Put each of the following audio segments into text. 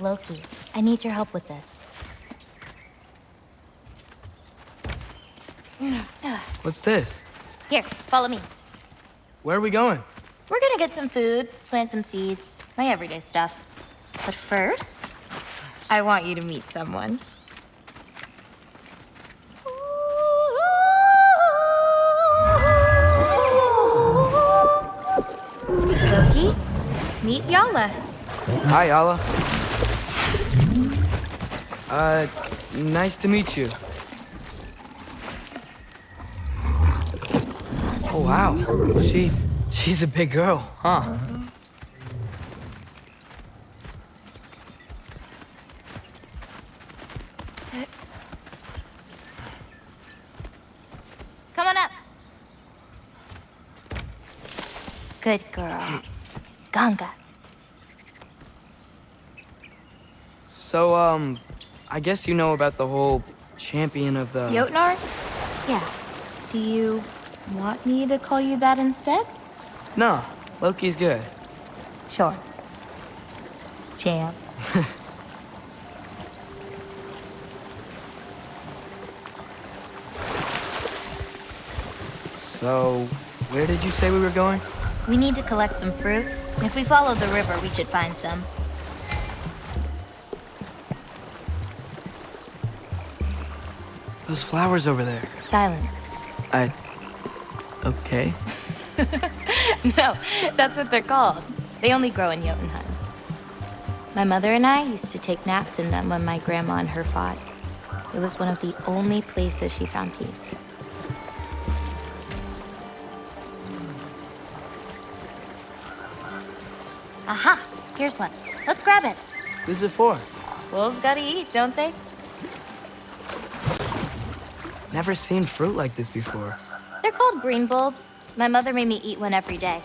Loki, I need your help with this. What's this? Here, follow me. Where are we going? We're gonna get some food, plant some seeds, my everyday stuff. But first, I want you to meet someone. Loki, meet Yala. Hi, Yala. Uh, nice to meet you. Oh, wow. She, she's a big girl, huh? Come on up. Good girl. Ganga. So, um, I guess you know about the whole champion of the... Jotnar? Yeah. Do you want me to call you that instead? No, Loki's good. Sure. Champ. So, where did you say we were going? We need to collect some fruit. If we follow the river, we should find some. Those flowers over there. Silence. I... Okay. no, that's what they're called. They only grow in Jotunheim. My mother and I used to take naps in them when my grandma and her fought. It was one of the only places she found peace. Aha! Here's one. Let's grab it. Who's it for? Wolves gotta eat, don't they? Never seen fruit like this before. They're called green bulbs. My mother made me eat one every day.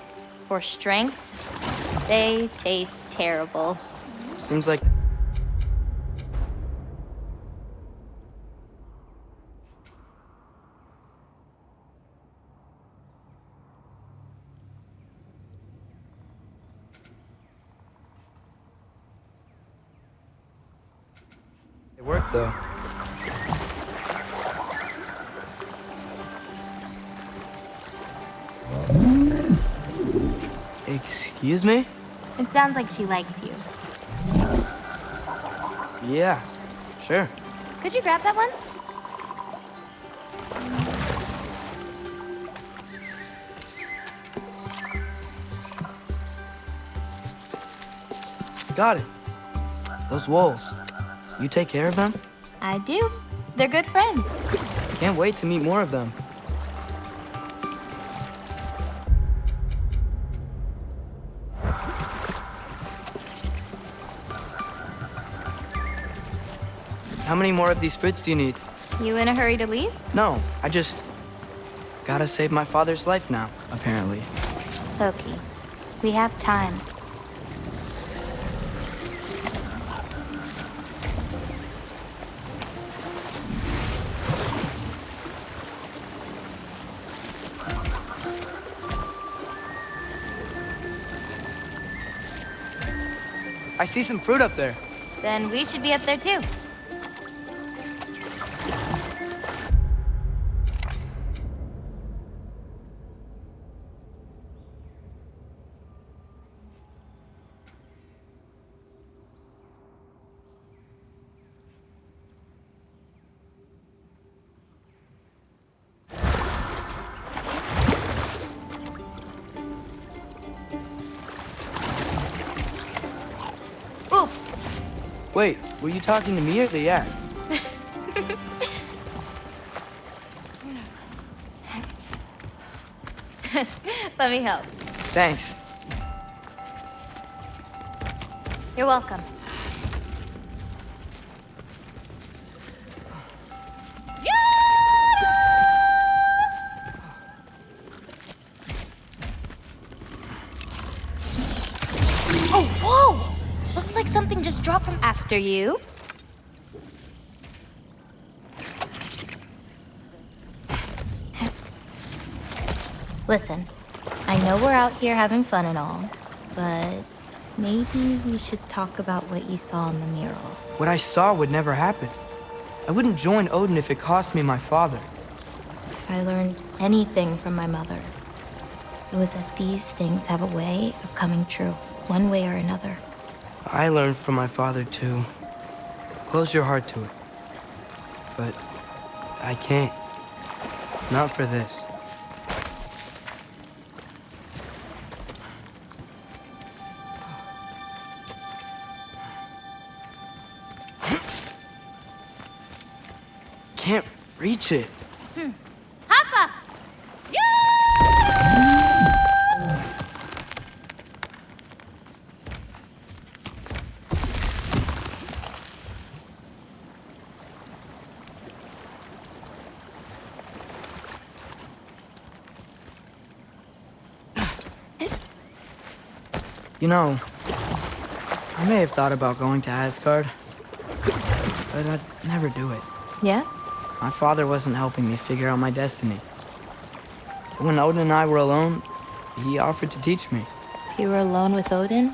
For strength, they taste terrible. Seems like... It worked, though. Excuse me? It sounds like she likes you. Yeah, sure. Could you grab that one? Got it. Those wolves. You take care of them? I do. They're good friends. Can't wait to meet more of them. How many more of these fruits do you need? You in a hurry to leave? No, I just... Gotta save my father's life now, apparently. Loki, we have time. I see some fruit up there. Then we should be up there too. Wait, were you talking to me or the yak? let me help. Thanks. You're welcome. After you. Listen, I know we're out here having fun and all, but Maybe we should talk about what you saw in the mural. What I saw would never happen. I wouldn't join Odin if it cost me my father. If I learned anything from my mother, it was that these things have a way of coming true, one way or another. I learned from my father to Close your heart to it. But I can't. Not for this. Can't reach it. Hoppa! You know, I may have thought about going to Asgard, but I'd never do it. Yeah? My father wasn't helping me figure out my destiny. When Odin and I were alone, he offered to teach me. If you were alone with Odin,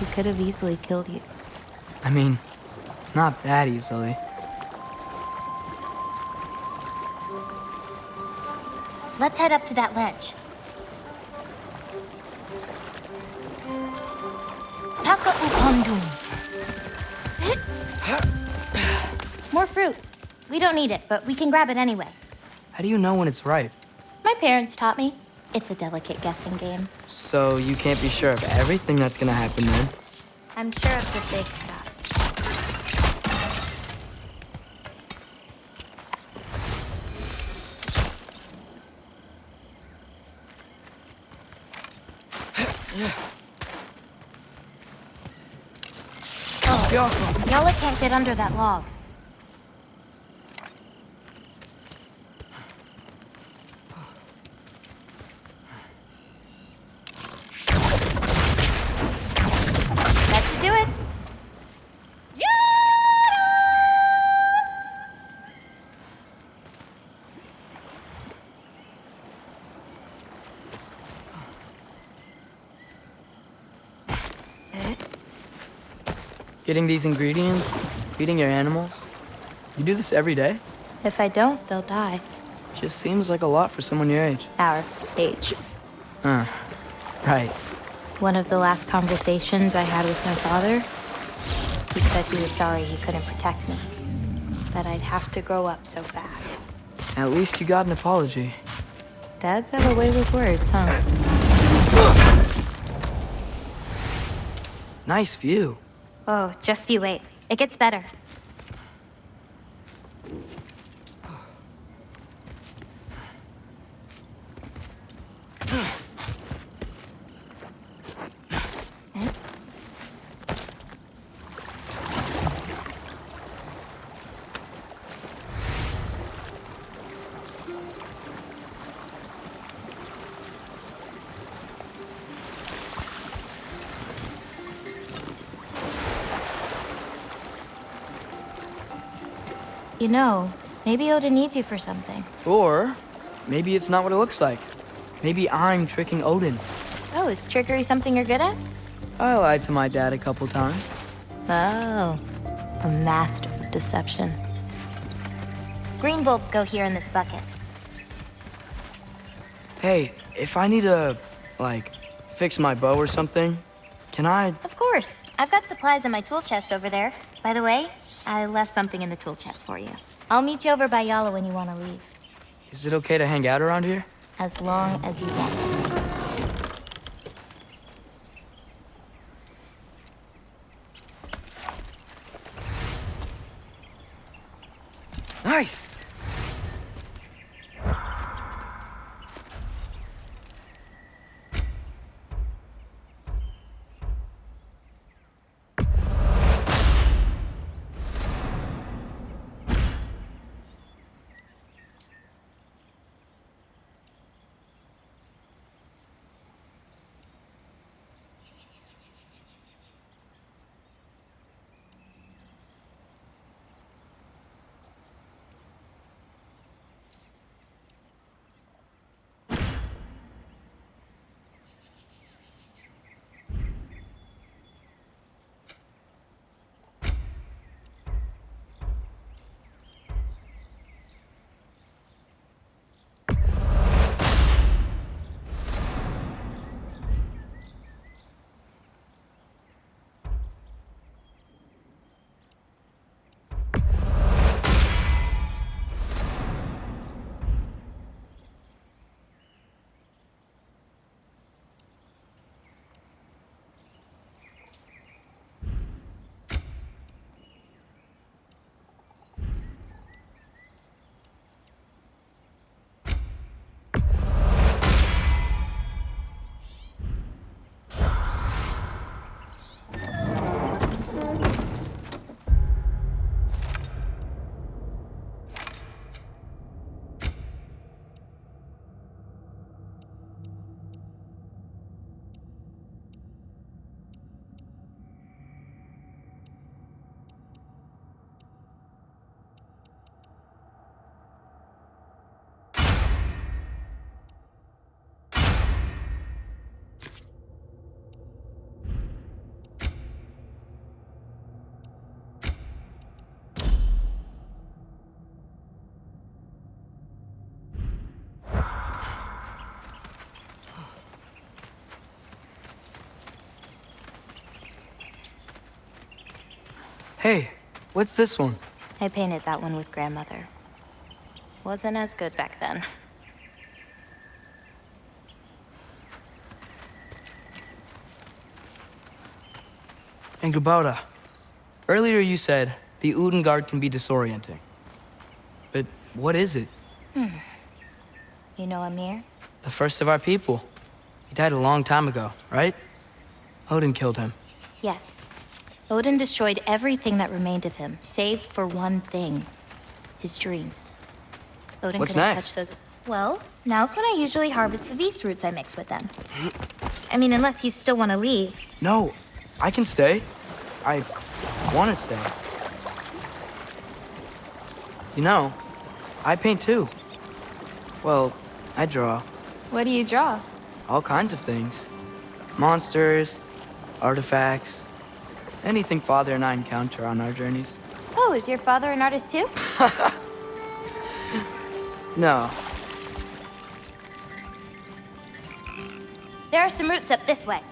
he could have easily killed you. I mean, not that easily. Let's head up to that ledge. We don't need it, but we can grab it anyway. How do you know when it's ripe? My parents taught me. It's a delicate guessing game. So you can't be sure of everything that's gonna happen then. I'm sure of the big stuff. Oh, Yella can't get under that log. Getting these ingredients, feeding your animals. You do this every day? If I don't, they'll die. Just seems like a lot for someone your age. Our age. Huh. Right. One of the last conversations I had with my father, he said he was sorry he couldn't protect me. That I'd have to grow up so fast. At least you got an apology. Dads have a way with words, huh? Nice view. Oh, just you wait. It gets better. You know, maybe Odin needs you for something. Or maybe it's not what it looks like. Maybe I'm tricking Odin. Oh, is trickery something you're good at? I lied to my dad a couple times. Oh, a master of deception. Green bulbs go here in this bucket. Hey, if I need to, like, fix my bow or something, can I? Of course. I've got supplies in my tool chest over there. By the way, I left something in the tool chest for you. I'll meet you over by Yala when you want to leave. Is it okay to hang out around here? As long as you want. Hey, what's this one? I painted that one with grandmother. Wasn't as good back then. And Angrboda, earlier you said the Utgard can be disorienting. But what is it? Hmm. You know Ymir? The first of our people. He died a long time ago, right? Odin killed him. Yes. Odin destroyed everything that remained of him, save for one thing. His dreams. Odin What's couldn't next? touch those. Well, now's when I usually harvest the Vis roots I mix with them. I mean, unless you still want to leave. No, I can stay. I want to stay. You know, I paint too. Well, I draw What do you draw? all kinds of things monsters, artifacts, anything Father and I encounter on our journeys. Oh, is your father an artist too? No, There are some roots up this way.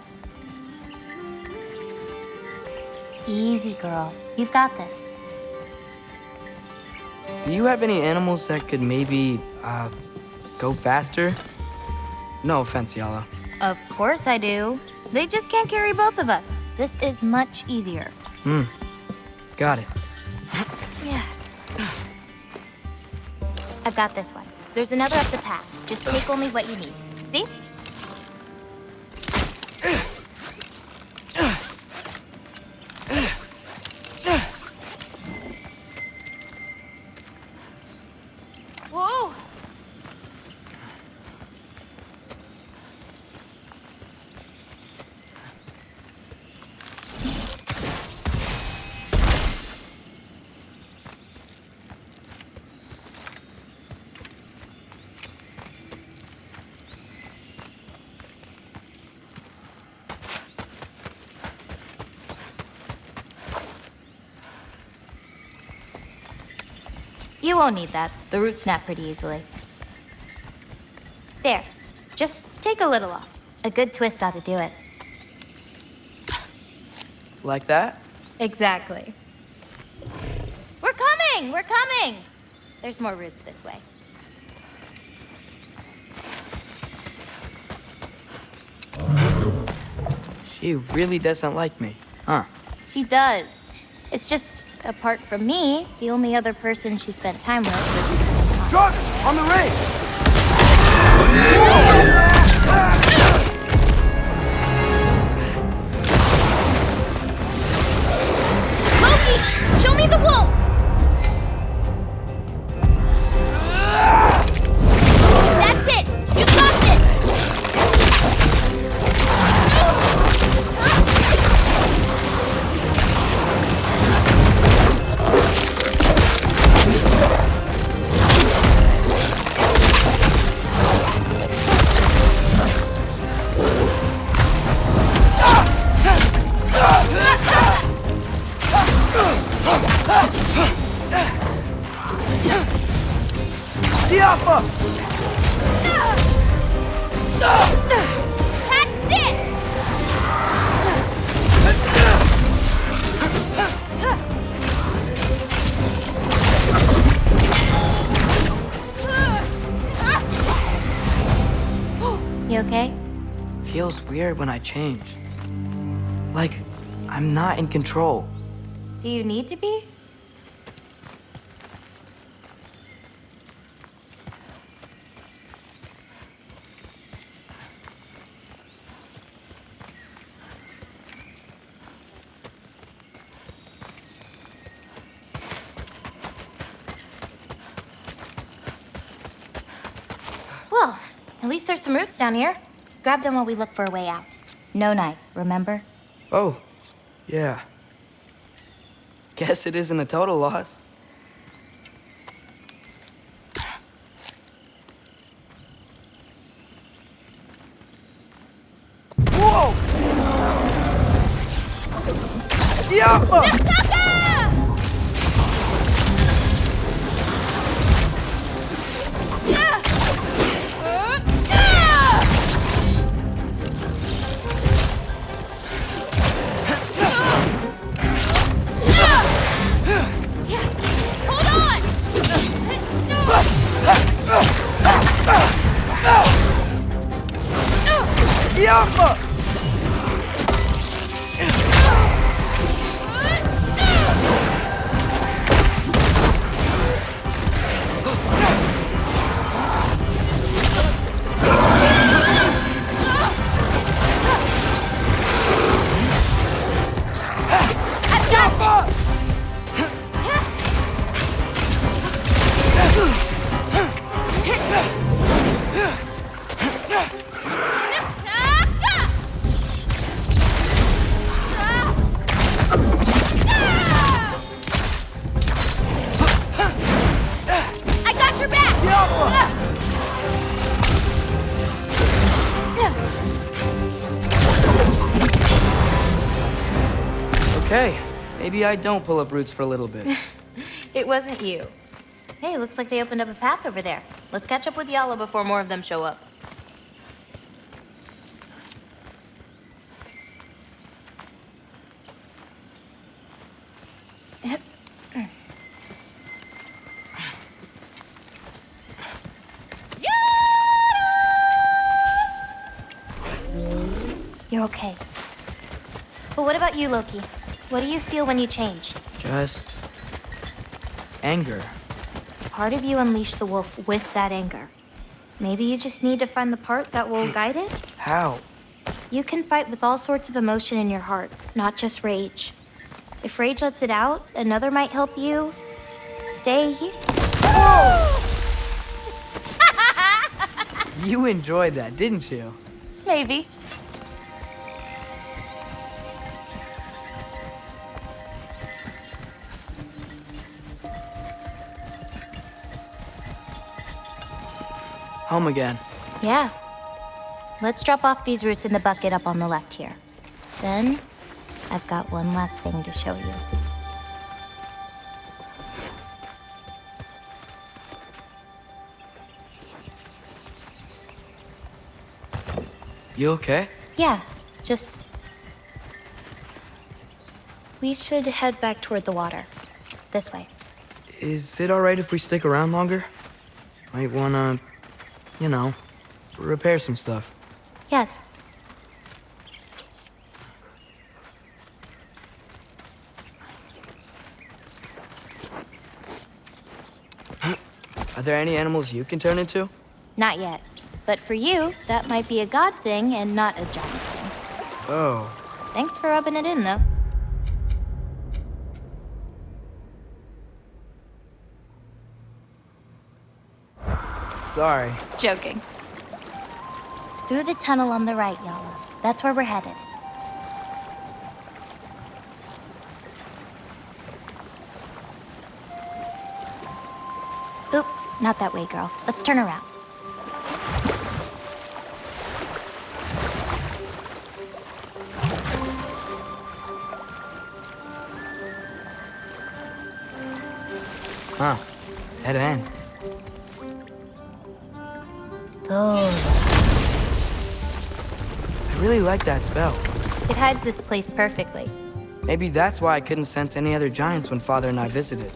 Easy, girl. You've got this. do you have any animals that could maybe, uh, go faster? No offense, Yala. Of course I do. They just can't carry both of us. This is much easier. Hmm. Got it. Yeah. I've got this one. There's another up the path. Just take only what you need. See? You won't need that. The roots snap pretty easily. There. Just take a little off. A good twist ought to do it. Like that? Exactly. We're coming! We're coming! There's more roots this way. She really doesn't like me, huh? She does. It's just, apart from me, the only other person she spent time with was... Truck! On the ring! Feels weird when I change. Like, I'm not in control. Do you need to be? Well, at least there's some roots down here. Grab them while we look for a way out. No knife, remember? Oh, yeah. Guess it isn't a total loss. Whoa! Diapa! Maybe I don't pull up roots for a little bit. It wasn't you. Hey, looks like they opened up a path over there. Let's catch up with Yala before more of them show up. You're okay. But what about you, Loki? What do you feel when you change? Just anger. Part of you unleashed the wolf with that anger. Maybe you just need to find the part that will hmm. guide it? How? You can fight with all sorts of emotion in your heart, not just rage. If rage lets it out, another might help you stay here. You enjoyed that, didn't you? Maybe. Home again. Yeah. Let's drop off these roots in the bucket up on the left here. Then, I've got one last thing to show you. You okay? Yeah, just. We should head back toward the water. This way. Is it alright if we stick around longer? Might wanna, you know, repair some stuff. Yes. Are there any animals you can turn into? Not yet. But for you, that might be a god thing and not a giant thing. Oh, Thanks for rubbing it in, though. Sorry. Joking. Through the tunnel on the right, Yala. That's where we're headed. Oops, not that way, girl. Let's turn around. Huh. Head hand. Oh. I really like that spell. It hides this place perfectly. Maybe that's why I couldn't sense any other giants when Father and I visited.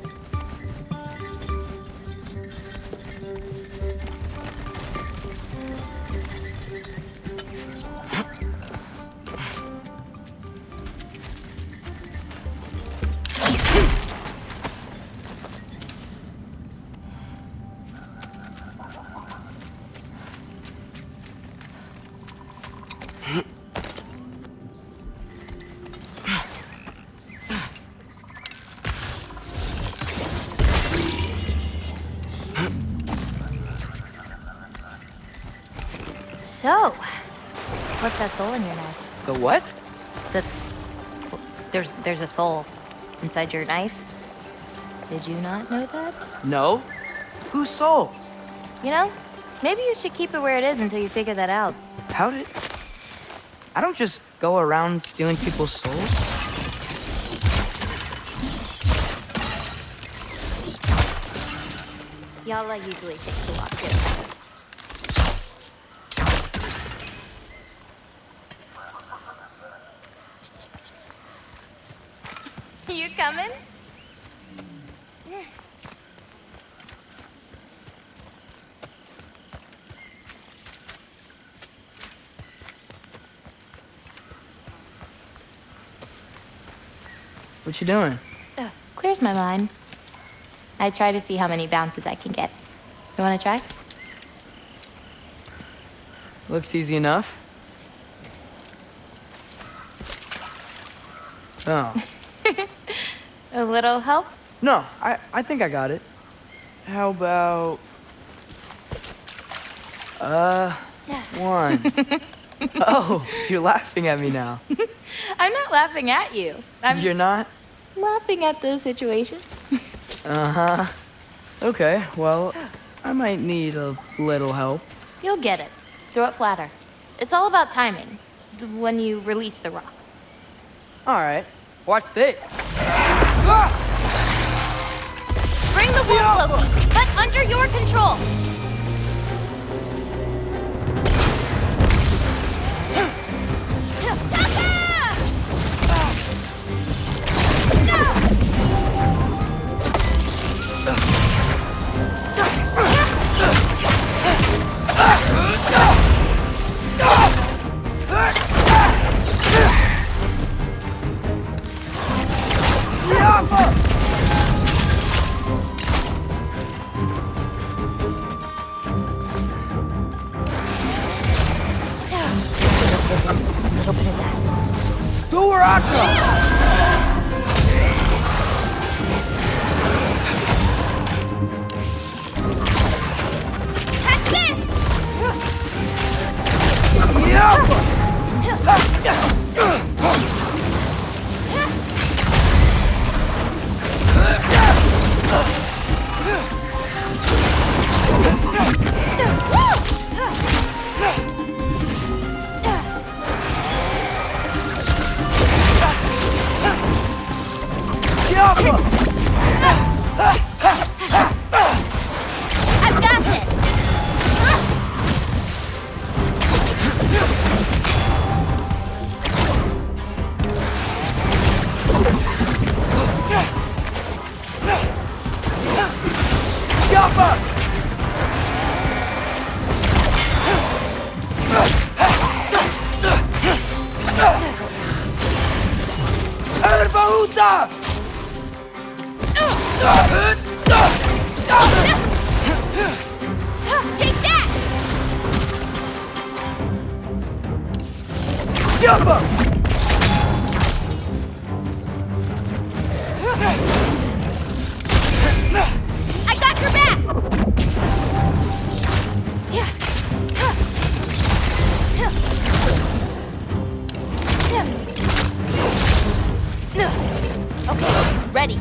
So, what's that soul in your knife? The what? The there's there's a soul inside your knife. Did you not know that? No. Whose soul? You know, maybe you should keep it where it is until you figure that out. How did... I don't just go around stealing people's souls. Yala usually takes a lot too. You coming? What you doing? Ugh, clears my mind. I try to see how many bounces I can get. You want to try? Looks easy enough. Oh. A little help? No, I, I think I got it. How about... Uh, one. oh, you're laughing at me now. I'm not laughing at you. I'm You're not? Laughing at the situation. Uh-huh. Okay, well, I might need a little help. You'll get it. Throw it flatter. It's all about timing. When you release the rock. All right, watch this. Bring the wolf, Loki, but under your control. I've ready.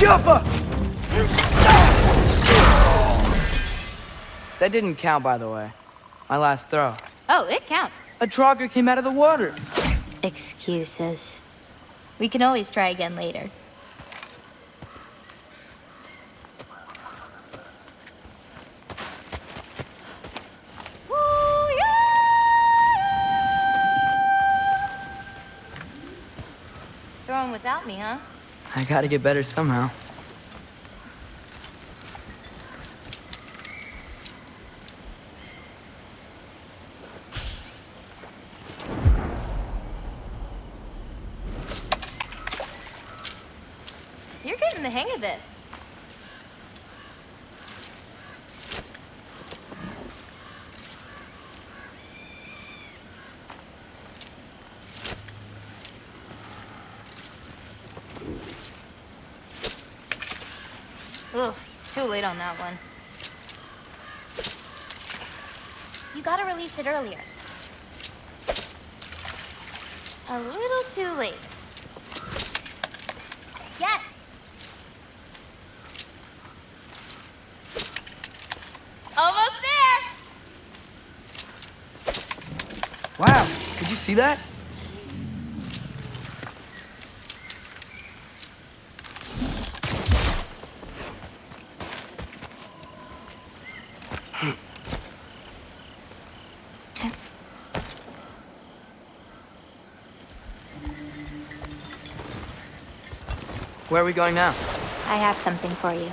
Yappa! That didn't count, by the way. My last throw. Oh, it counts. A trogger came out of the water. Excuses. We can always try again later. Without me, huh? I gotta get better somehow. You're getting the hang of this. Too late on that one. You gotta release it earlier. A little too late. Yes! Almost there! Wow, did you see that? Where are we going now? I have something for you.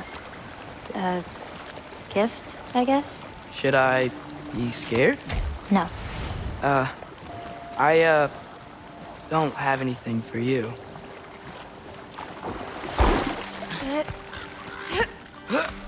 A gift, I guess? Should I be scared? No. Uh, I, uh, don't have anything for you.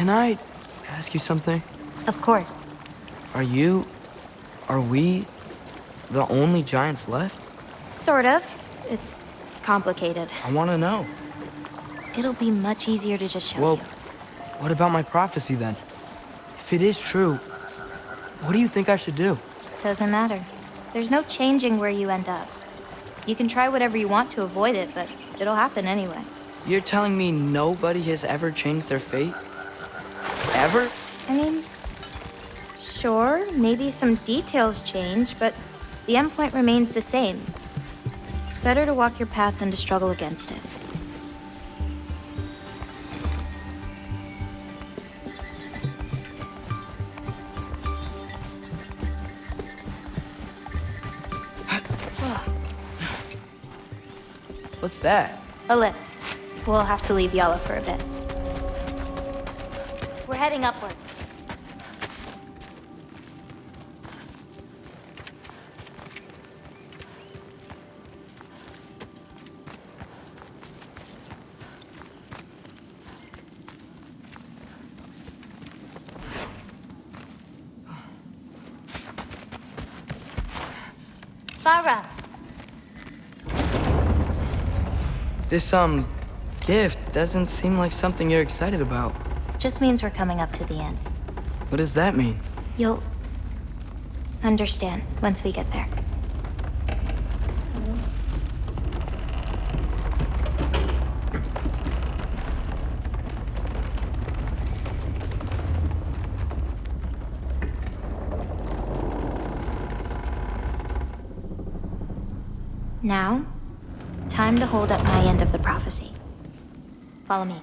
Can I ask you something? Of course. Are you. Are we the only giants left? Sort of. It's complicated. I want to know. It'll be much easier to just show Well, you. what about my prophecy then? If it is true, what do you think I should do? Doesn't matter. There's no changing where you end up. You can try whatever you want to avoid it, but it'll happen anyway. You're telling me nobody has ever changed their fate? Ever? I mean, sure, maybe some details change, but the endpoint remains the same. It's better to walk your path than to struggle against it. What's that? A lift. We'll have to leave Yala for a bit. Heading upward. Farah, This, um, gift doesn't seem like something you're excited about. Just means we're coming up to the end. What does that mean? You'll understand once we get there. Now, time to hold up my end of the prophecy. Follow me.